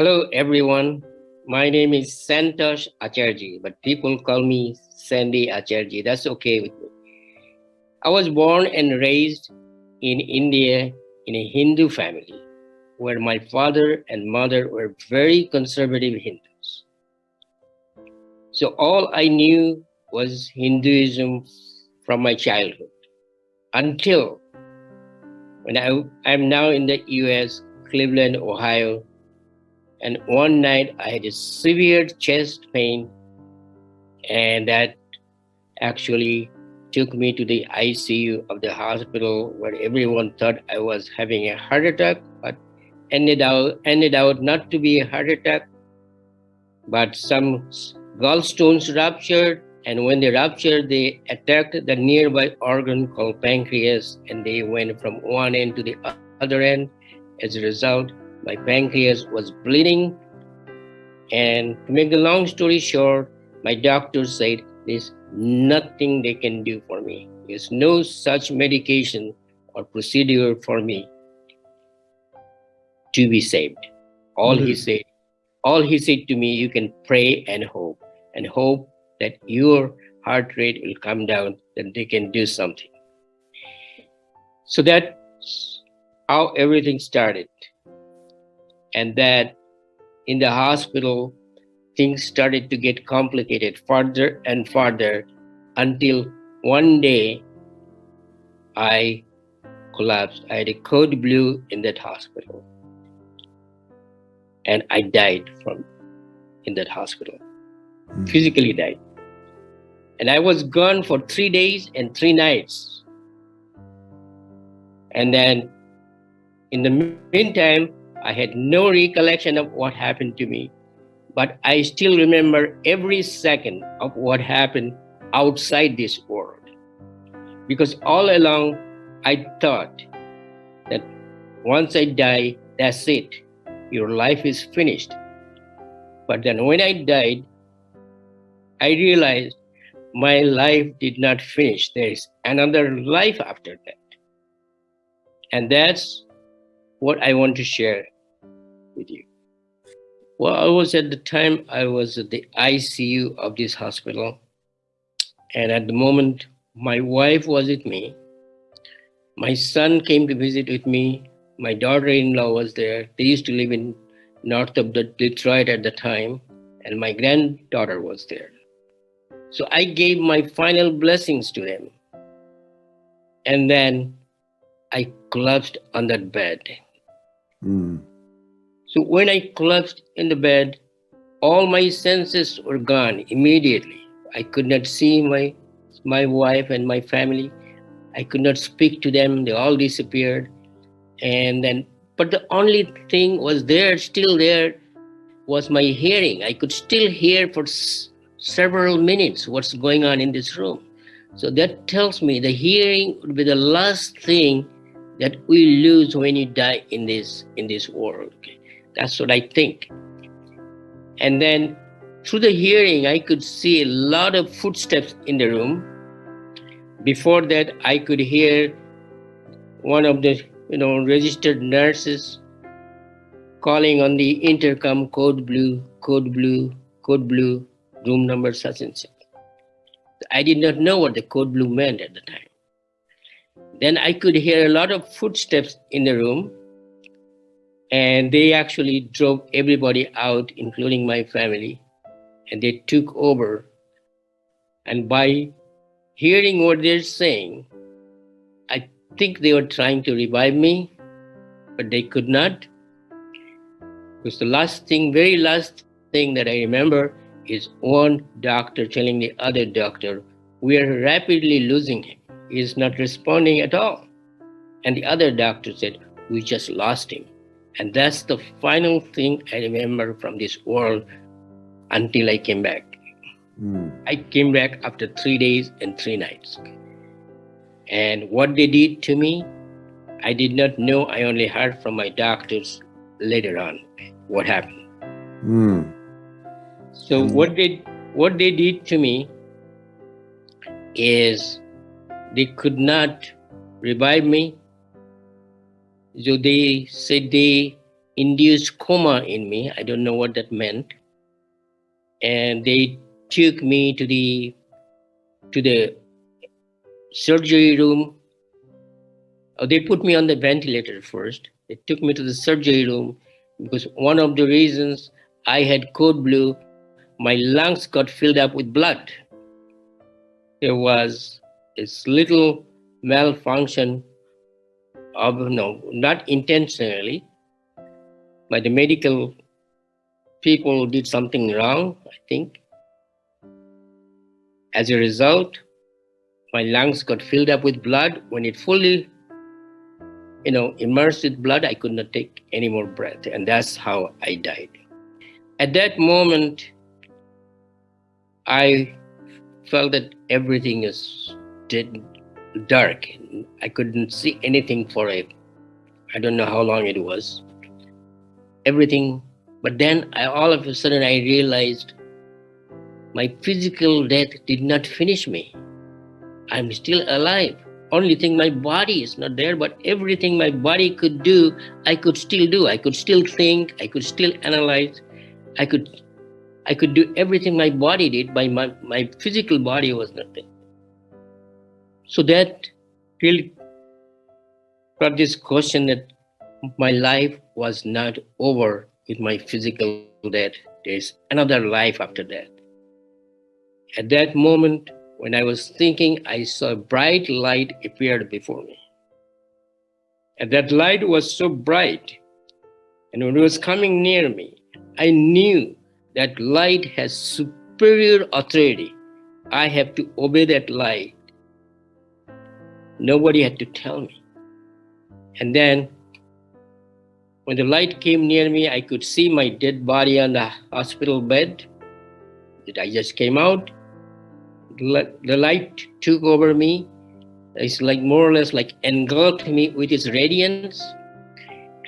Hello, everyone. My name is Santosh Acharji, but people call me Sandy Acharji. That's okay with me. I was born and raised in India in a Hindu family where my father and mother were very conservative Hindus. So all I knew was Hinduism from my childhood until when I, I'm now in the US, Cleveland, Ohio, and one night I had a severe chest pain, and that actually took me to the ICU of the hospital where everyone thought I was having a heart attack, but ended out ended out not to be a heart attack, but some gallstones ruptured, and when they ruptured, they attacked the nearby organ called pancreas, and they went from one end to the other end. As a result, my pancreas was bleeding. And to make the long story short, my doctor said there's nothing they can do for me. There's no such medication or procedure for me to be saved. All mm-hmm. he said, all he said to me, you can pray and hope, and hope that your heart rate will come down, that they can do something. So that's how everything started and that in the hospital things started to get complicated further and further until one day I collapsed. I had a code blue in that hospital. And I died from in that hospital. Mm. Physically died. And I was gone for three days and three nights. And then in the meantime, I had no recollection of what happened to me, but I still remember every second of what happened outside this world. Because all along, I thought that once I die, that's it. Your life is finished. But then when I died, I realized my life did not finish. There is another life after that. And that's what I want to share with you. Well, I was at the time, I was at the ICU of this hospital. And at the moment, my wife was with me. My son came to visit with me. My daughter-in-law was there. They used to live in north of the Detroit at the time. And my granddaughter was there. So I gave my final blessings to them. And then I collapsed on that bed. Mm. So when I collapsed in the bed, all my senses were gone immediately. I could not see my, my wife and my family. I could not speak to them. They all disappeared. And then, but the only thing was there, still there, was my hearing. I could still hear for several minutes what's going on in this room. So that tells me the hearing would be the last thing that we lose when you die in this in this world. Okay? That's what I think. And then through the hearing, I could see a lot of footsteps in the room. Before that, I could hear one of the you know registered nurses calling on the intercom code blue, code blue, code blue, room number such and such. I did not know what the code blue meant at the time. Then I could hear a lot of footsteps in the room and they actually drove everybody out, including my family, and they took over. And by hearing what they're saying, I think they were trying to revive me, but they could not. Because the last thing, very last thing that I remember is one doctor telling the other doctor, we are rapidly losing him. He is not responding at all. And the other doctor said, we just lost him. And that's the final thing I remember from this world until I came back. Mm. I came back after three days and three nights. And what they did to me, I did not know. I only heard from my doctors later on what happened. Mm. So mm. what they what they did to me is they could not revive me so they said they induced coma in me. I don't know what that meant. And they took me to the to the surgery room. Oh, they put me on the ventilator first. They took me to the surgery room because one of the reasons I had code blue, my lungs got filled up with blood. There was this little malfunction of no, not intentionally, but the medical people did something wrong, I think. As a result, my lungs got filled up with blood. When it fully, you know, immersed with blood, I could not take any more breath. And that's how I died. At that moment, I felt that everything is dead, dark. I couldn't see anything for a, I don't know how long it was everything. But then I, all of a sudden I realized my physical death did not finish me. I'm still alive. Only thing my body is not there, but everything my body could do, I could still do. I could still think, I could still analyze, I could I could do everything my body did, but my, my physical body was not there. So that really got this question that my life was not over with my physical death. There's another life after that. At that moment, when I was thinking, I saw a bright light appeared before me. And that light was so bright. And when it was coming near me, I knew that light has superior authority. I have to obey that light. Nobody had to tell me. And then when the light came near me, I could see my dead body on the hospital bed. That I just came out. The light took over me. It's like more or less like engulfed me with its radiance.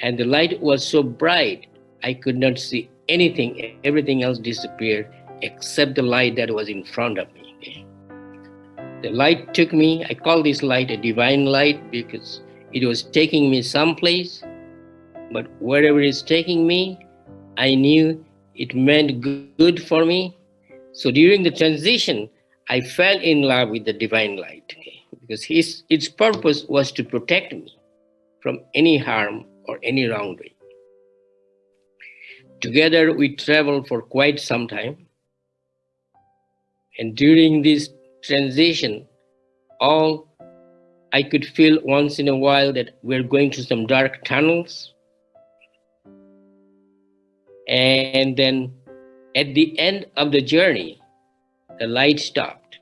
And the light was so bright, I could not see anything. Everything else disappeared except the light that was in front of me. The light took me, I call this light a divine light because it was taking me someplace but wherever it's taking me, I knew it meant good for me. So during the transition, I fell in love with the divine light because his, its purpose was to protect me from any harm or any wrongdoing. Together, we traveled for quite some time. And during this transition, all I could feel once in a while that we're going through some dark tunnels and then at the end of the journey, the light stopped.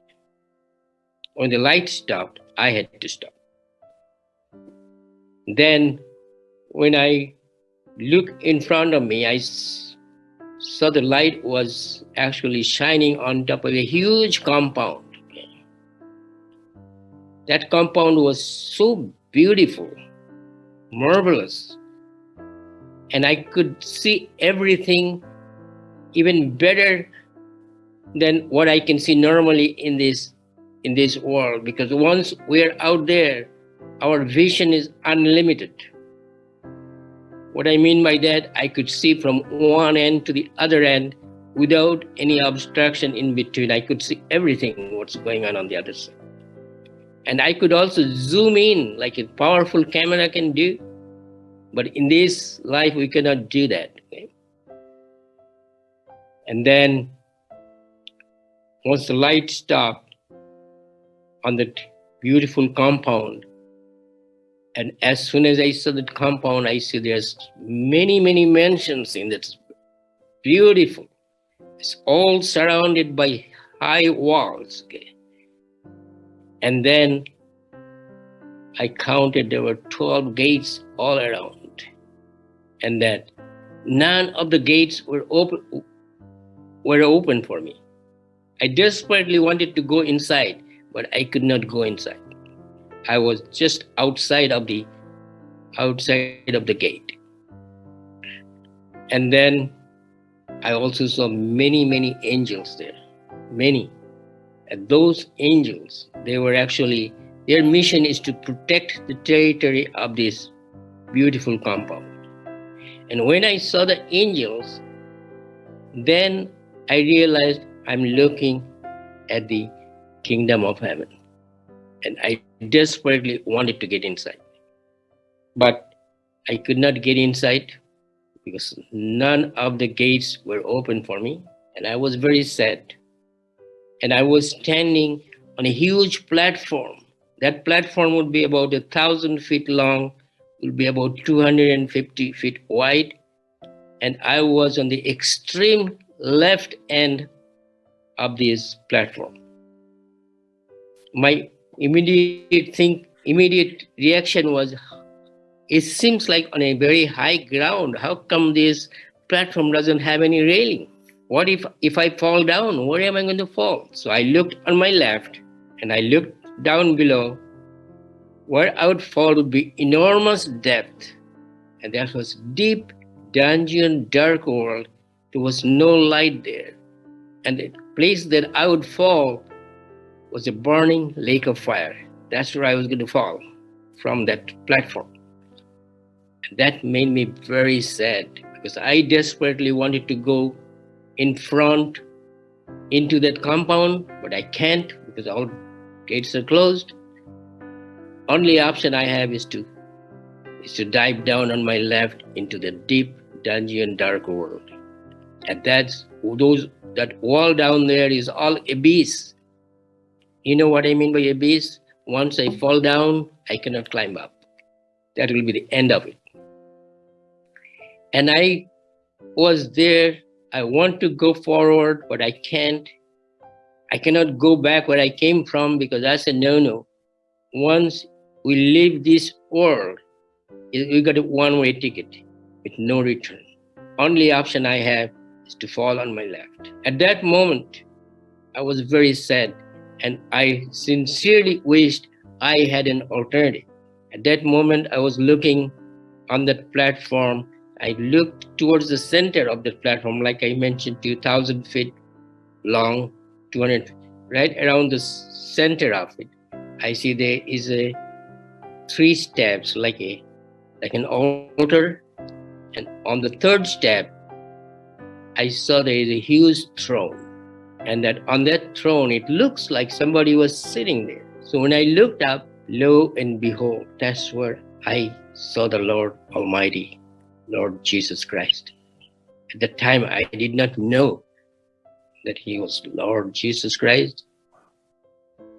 When the light stopped, I had to stop. Then when I looked in front of me, I saw the light was actually shining on top of a huge compound. That compound was so beautiful, marvelous and I could see everything even better than what I can see normally in this in this world because once we're out there our vision is unlimited. What I mean by that I could see from one end to the other end without any obstruction in between. I could see everything what's going on on the other side and I could also zoom in like a powerful camera can do but in this life, we cannot do that. Okay? And then once the light stopped on that beautiful compound, and as soon as I saw that compound, I see there's many, many mansions in it. Beautiful. It's all surrounded by high walls. Okay? And then I counted there were 12 gates all around and that none of the gates were open were open for me. I desperately wanted to go inside, but I could not go inside. I was just outside of the outside of the gate. And then I also saw many, many angels there. Many. And those angels, they were actually, their mission is to protect the territory of this beautiful compound. And when I saw the angels, then I realized I'm looking at the kingdom of heaven. And I desperately wanted to get inside. But I could not get inside because none of the gates were open for me. And I was very sad. And I was standing on a huge platform. That platform would be about a thousand feet long, would be about 250 feet wide. And I was on the extreme left end of this platform. My immediate thing, immediate reaction was, it seems like on a very high ground. How come this platform doesn't have any railing? What if if I fall down? Where am I going to fall? So I looked on my left and I looked down below. Where I would fall would be enormous depth. And that was deep dungeon, dark world. There was no light there. And the place that I would fall was a burning lake of fire. That's where I was going to fall from that platform. And that made me very sad because I desperately wanted to go in front into that compound, but I can't because all gates are closed. Only option I have is to is to dive down on my left into the deep dungeon dark world. And that's those that wall down there is all abyss. You know what I mean by abyss? Once I fall down, I cannot climb up. That will be the end of it. And I was there. I want to go forward, but I can't. I cannot go back where I came from because that's a no-no. Once we leave this world, we got a one-way ticket with no return. Only option I have is to fall on my left. At that moment, I was very sad and I sincerely wished I had an alternative. At that moment, I was looking on that platform. I looked towards the center of the platform, like I mentioned, 2,000 feet long, 200, right around the center of it. I see there is a three steps, like a like an altar, and on the third step, I saw there is a huge throne. And that on that throne it looks like somebody was sitting there. So when i looked up lo and behold that's where i saw the lord almighty lord jesus christ. At the time i did not know that he was lord jesus christ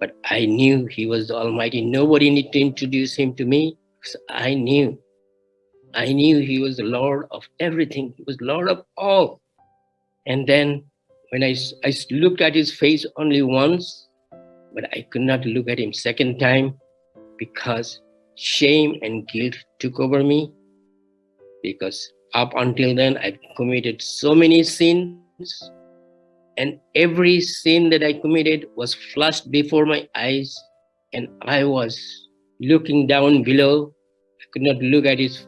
but i knew he was almighty. Nobody needed to introduce him to me i knew. I knew he was the lord of everything. He was lord of all. And then when I, I looked at his face only once, but I could not look at him second time because shame and guilt took over me. Because up until then, I committed so many sins, and every sin that I committed was flashed before my eyes, and I was looking down below. I could not look at his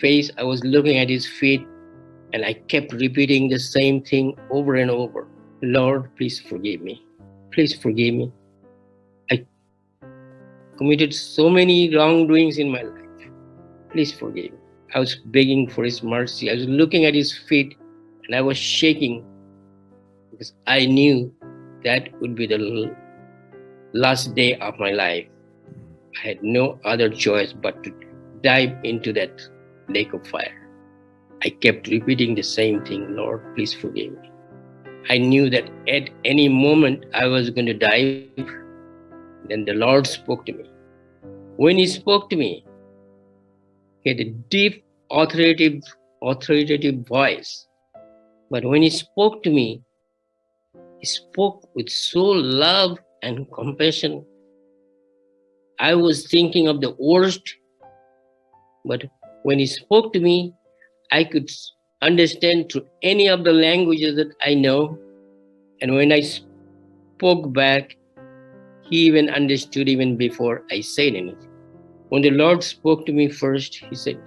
face, I was looking at his feet, and I kept repeating the same thing over and over. Lord, please forgive me. Please forgive me. I committed so many wrongdoings in my life. Please forgive me. I was begging for his mercy. I was looking at his feet and I was shaking because I knew that would be the last day of my life. I had no other choice but to dive into that lake of fire. I kept repeating the same thing, Lord, please forgive me. I knew that at any moment I was going to die. Then the Lord spoke to me. When He spoke to me, had a deep, authoritative, authoritative voice. But when He spoke to me, He spoke with so love and compassion. I was thinking of the worst, but when He spoke to me, I could understand through any of the languages that I know. And when I spoke back, he even understood even before I said anything. When the Lord spoke to me first, he said,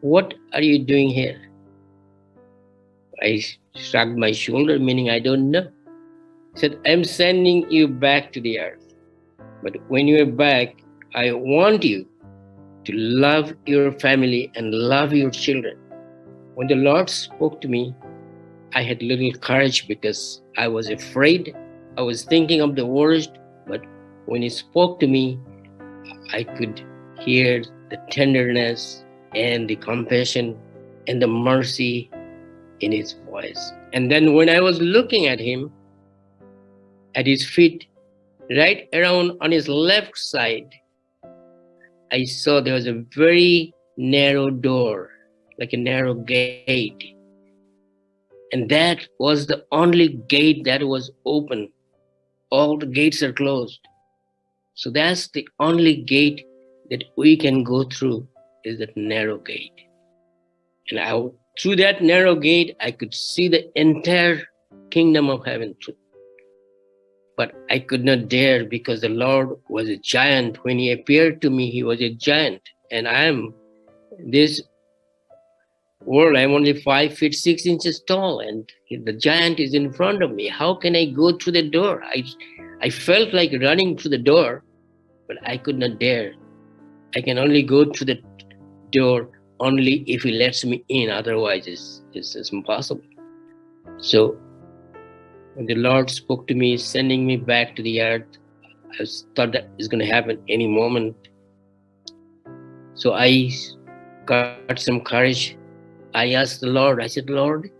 What are you doing here? I shrugged my shoulder, meaning I don't know. He said, I'm sending you back to the earth. But when you're back, I want you to love your family and love your children. When the Lord spoke to me, I had little courage because I was afraid. I was thinking of the worst, but when He spoke to me, I could hear the tenderness and the compassion and the mercy in His voice. And then when I was looking at Him, at His feet, right around on His left side, I saw there was a very narrow door, like a narrow gate. And that was the only gate that was open. All the gates are closed. So that's the only gate that we can go through is that narrow gate. And I, through that narrow gate, I could see the entire kingdom of heaven through. but I could not dare because the Lord was a giant. When he appeared to me, he was a giant. And I am this world, I'm only five feet six inches tall, and the giant is in front of me. How can I go through the door? I I felt like running through the door, but I could not dare. I can only go through the door only if he lets me in, otherwise it's, it's, it's impossible. So when the Lord spoke to me, sending me back to the earth, I thought that is going to happen any moment. So I got some courage. I asked the Lord, I said, Lord,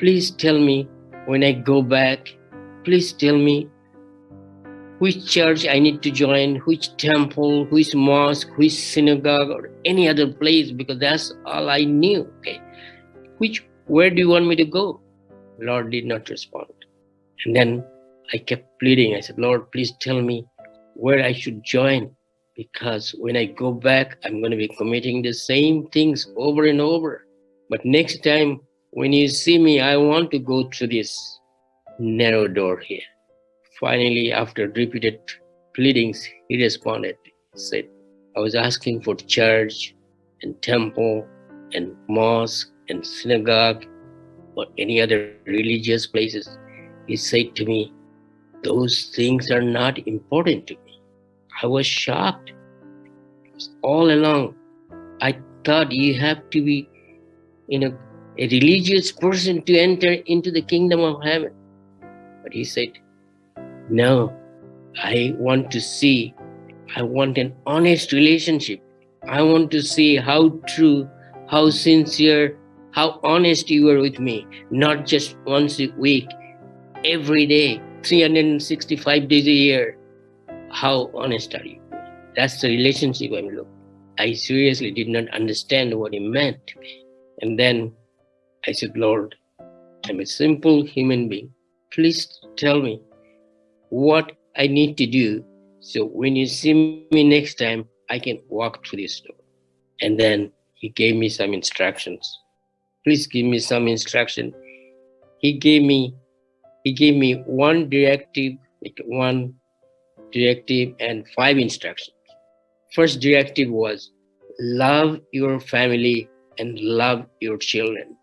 please tell me when I go back, please tell me which church I need to join, which temple, which mosque, which synagogue, or any other place, because that's all I knew. Okay. Which where do you want me to go? Lord did not respond. And then I kept pleading. I said, Lord, please tell me where I should join because when I go back, I'm going to be committing the same things over and over. But next time when you see me, I want to go through this narrow door here. Finally, after repeated pleadings, he responded, said, I was asking for church and temple and mosque and synagogue or any other religious places. He said to me, Those things are not important to me. I was shocked. All along, I thought you have to be you know, a religious person to enter into the kingdom of heaven. But he said, No, I want to see, I want an honest relationship. I want to see how true, how sincere, how honest you are with me, not just once a week, every day, 365 days a year. How honest are you? That's the relationship I'm looking. I seriously did not understand what it meant. And then I said, Lord, I'm a simple human being. Please tell me what I need to do so when you see me next time, I can walk through this door. And then he gave me some instructions. Please give me some instruction. He gave me he gave me one directive, one directive and five instructions. First directive was love your family and love your children.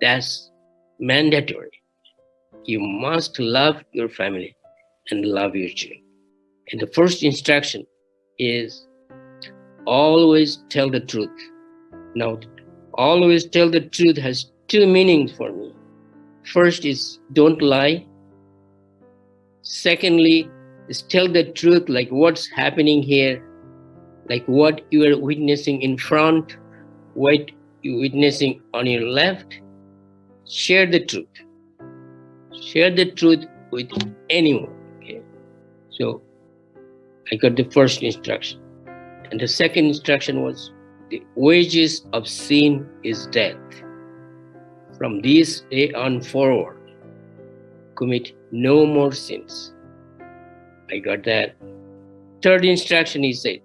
That's mandatory. You must love your family and love your children. And the first instruction is always tell the truth. Now, always tell the truth has two meanings for me. First is don't lie. Secondly, is tell the truth, like what's happening here, like what you are witnessing in front, what you're witnessing on your left. Share the truth. Share the truth with anyone. So I got the first instruction. And the second instruction was the wages of sin is death from this day on forward, commit no more sins. I got that. Third instruction he said,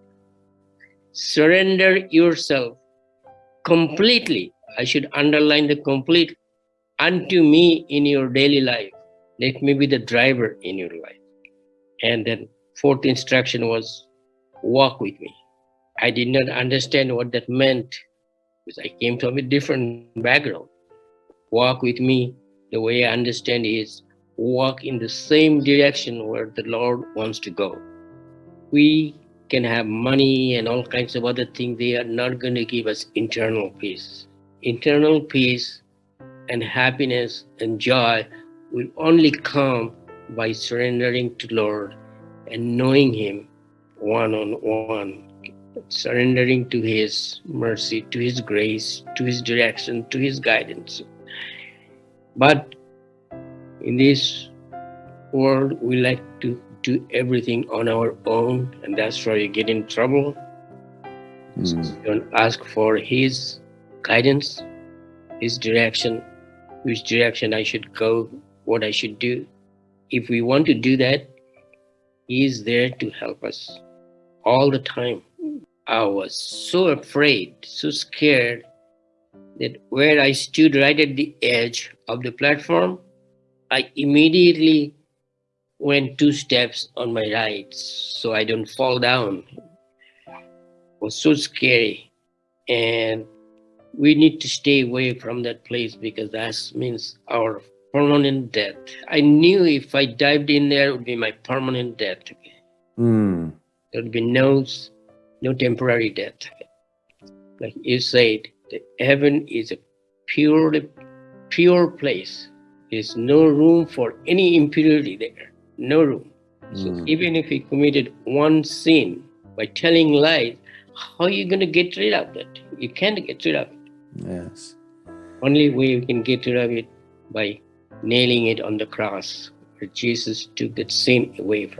surrender yourself completely. I should underline the complete unto me in your daily life. Let me be the driver in your life. And then fourth instruction was walk with me. I did not understand what that meant because I came from a different background walk with me the way I understand is walk in the same direction where the Lord wants to go. We can have money and all kinds of other things, they are not going to give us internal peace. Internal peace and happiness and joy will only come by surrendering to Lord and knowing Him one on one, surrendering to His mercy, to His grace, to His direction, to His guidance. But in this world, we like to do everything on our own, and that's where you get in trouble. Mm. So you don't ask for His guidance, His direction, which direction I should go, what I should do. If we want to do that, He is there to help us all the time. I was so afraid, so scared that where I stood right at the edge of the platform, I immediately went two steps on my right so I don't fall down. It was so scary. And we need to stay away from that place because that means our permanent death. I knew if I dived in there, it would be my permanent death. Mm. There would be no, no temporary death. Like you said, the heaven is a pure, pure place. There's no room for any impurity there. No room. So Mm. even if we committed one sin by telling lies, how are you going to get rid of that? You can't get rid of it. Yes. Only way you can get rid of it by nailing it on the cross, where Jesus took that sin away from